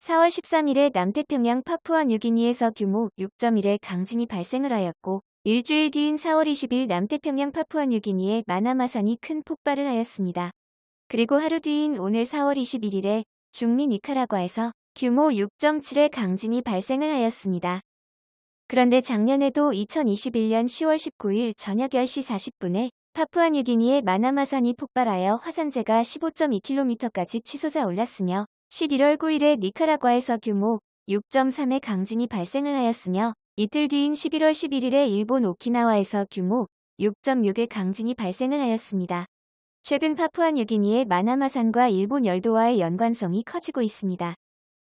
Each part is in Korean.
4월 13일에 남태평양 파푸아 뉴기니에서 규모 6.1의 강진이 발생을 하였고 일주일 뒤인 4월 20일 남태평양 파푸아 뉴기니에 마나마산이 큰 폭발을 하였습니다. 그리고 하루 뒤인 오늘 4월 21일에 중미 니카라과에서 규모 6.7의 강진이 발생을 하였습니다. 그런데 작년에도 2021년 10월 19일 저녁 10시 40분에 파푸아 뉴기니의 마나마산이 폭발하여 화산재가 15.2km까지 치솟아 올랐으며 11월 9일에 니카라과에서 규모 6.3의 강진이 발생을 하였으며 이틀 뒤인 11월 11일에 일본 오키나와에서 규모 6.6의 강진이 발생을 하였습니다. 최근 파푸아 뉴기니의 마나마산과 일본 열도와의 연관성이 커지고 있습니다.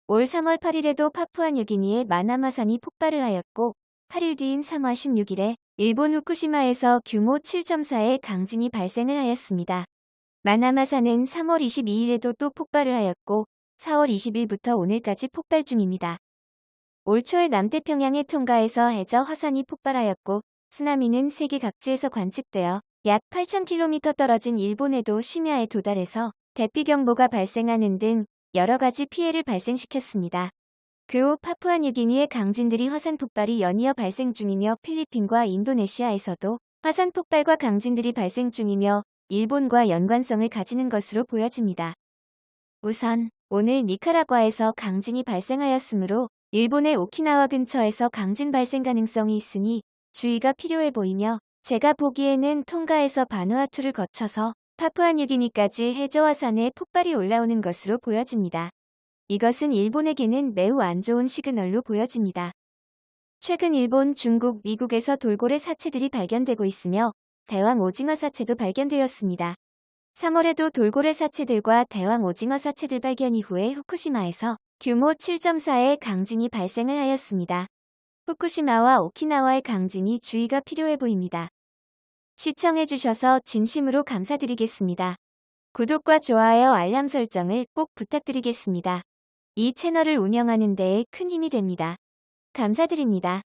올 3월 8일에도 파푸아 뉴기니의 마나마산이 폭발을 하였고 8일 뒤인 3월 16일에 일본 후쿠시마에서 규모 7.4의 강진이 발생을 하였습니다. 마나마산은 3월 22일에도 또 폭발을 하였고 4월 20일부터 오늘까지 폭발 중입니다. 올 초에 남태평양의 통가에서 해저 화산이 폭발하였고 쓰나미는 세계 각지에서 관측되어 약 8,000km 떨어진 일본에도 심야에 도달해서 대피경보가 발생하는 등 여러 가지 피해를 발생시켰습니다. 그 후 파푸아뉴기니의 강진들이 화산 폭발이 연이어 발생 중이며 필리핀과 인도네시아에서도 화산 폭발과 강진들이 발생 중이며 일본과 연관성을 가지는 것으로 보여집니다. 우선 오늘 니카라과에서 강진이 발생하였으므로 일본의 오키나와 근처에서 강진 발생 가능성이 있으니 주의가 필요해 보이며 제가 보기에는 통가에서 바누아투를 거쳐서 파푸아뉴기니까지 해저화산에 폭발이 올라오는 것으로 보여집니다. 이것은 일본에게는 매우 안 좋은 시그널로 보여집니다. 최근 일본, 중국, 미국에서 돌고래 사체들이 발견되고 있으며 대왕 오징어 사체도 발견되었습니다. 3월에도 돌고래 사체들과 대왕 오징어 사체들 발견 이후에 후쿠시마에서 규모 7.4의 강진이 발생을 하였습니다. 후쿠시마와 오키나와의 강진이 주의가 필요해 보입니다. 시청해주셔서 진심으로 감사드리겠습니다. 구독과 좋아요 알람 설정을 꼭 부탁드리겠습니다. 이 채널을 운영하는 데에 큰 힘이 됩니다. 감사드립니다.